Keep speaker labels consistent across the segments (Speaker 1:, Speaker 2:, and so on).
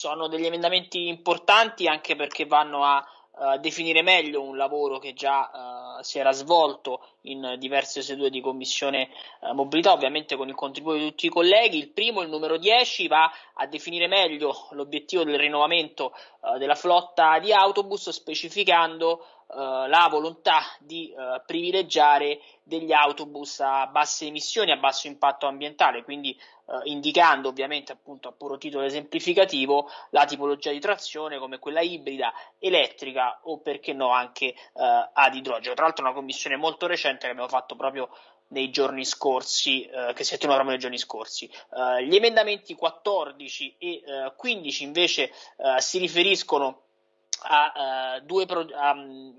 Speaker 1: Sono degli emendamenti importanti anche perché vanno a uh, definire meglio un lavoro che già uh, si era svolto in diverse sedute di commissione uh, mobilità, ovviamente con il contributo di tutti i colleghi. Il primo, il numero 10, va a definire meglio l'obiettivo del rinnovamento della flotta di autobus, specificando la volontà di privilegiare degli autobus a basse emissioni, a basso impatto ambientale, quindi eh, indicando ovviamente appunto a puro titolo esemplificativo la tipologia di trazione come quella ibrida, elettrica o perché no anche eh, ad idrogeno. Tra l'altro una commissione molto recente che abbiamo fatto proprio nei giorni scorsi, eh, che si è tenuta proprio nei giorni scorsi. Uh, gli emendamenti 14 e uh, 15 invece si riferiscono a, due, pro- a,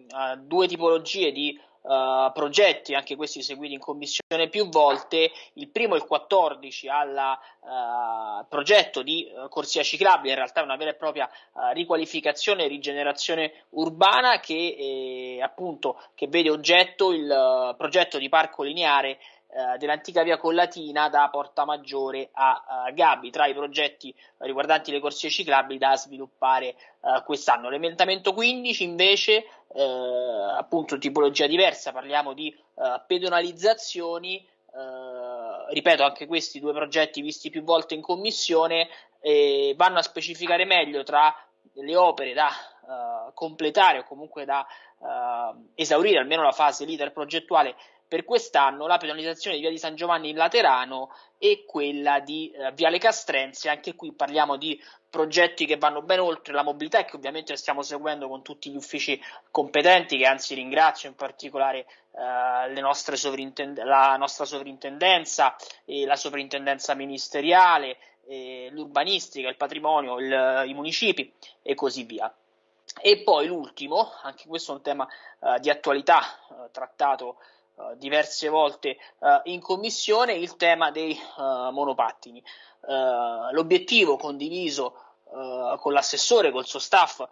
Speaker 1: a due tipologie di uh, progetti, anche questi seguiti in commissione più volte. Il primo, il 14, al uh, progetto di uh, corsia ciclabile, in realtà una vera e propria riqualificazione e rigenerazione urbana che, eh, appunto, che vede oggetto il progetto di parco lineare eh, dell'antica via Collatina da Porta Maggiore a, a Gabi, tra i progetti riguardanti le corsie ciclabili da sviluppare eh, quest'anno. L'emendamento 15 invece, eh, appunto tipologia diversa, parliamo di eh, pedonalizzazioni, eh, ripeto anche questi due progetti visti più volte in commissione, vanno a specificare meglio tra le opere da completare o comunque da esaurire almeno la fase leader progettuale per quest'anno la penalizzazione di Via di San Giovanni in Laterano e quella di eh, Viale Castrense. Anche qui parliamo di progetti che vanno ben oltre la mobilità e che ovviamente stiamo seguendo con tutti gli uffici competenti, che anzi ringrazio in particolare eh, sovrintend- la nostra sovrintendenza e la sovrintendenza ministeriale, eh, l'urbanistica, il patrimonio, il, i municipi e così via. E poi l'ultimo, anche questo è un tema eh, di attualità eh, trattato uh, diverse volte uh, in commissione il tema dei uh, monopattini. l'obiettivo condiviso con l'assessore, col suo staff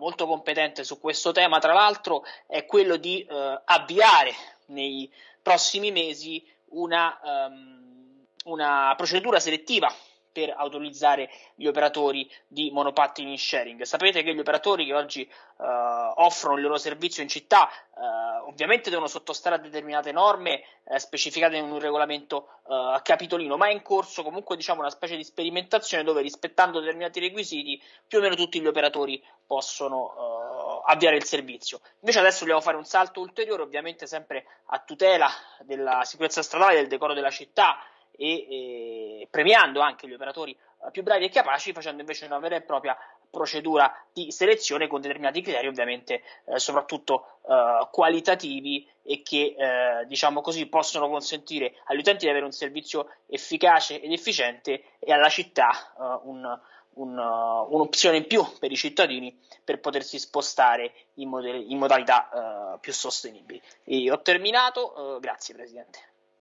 Speaker 1: molto competente su questo tema, tra l'altro, è quello di avviare nei prossimi mesi una, um, una procedura selettiva per autorizzare gli operatori di monopattini in sharing. Sapete che gli operatori che oggi uh, offrono il loro servizio in città uh, ovviamente devono sottostare a determinate norme uh, specificate in un regolamento capitolino, ma è in corso comunque diciamo una specie di sperimentazione dove rispettando determinati requisiti più o meno tutti gli operatori possono avviare il servizio. Invece adesso dobbiamo fare un salto ulteriore, ovviamente sempre a tutela della sicurezza stradale, del decoro della città e, e premiando anche gli operatori eh, più bravi e capaci, facendo invece una vera e propria procedura di selezione con determinati criteri, ovviamente eh, soprattutto eh, qualitativi e che eh, diciamo così possono consentire agli utenti di avere un servizio efficace ed efficiente e alla città eh, un, un, uh, un'opzione in più per i cittadini per potersi spostare in, mod- in modalità uh, più sostenibili. E ho terminato, uh, grazie Presidente.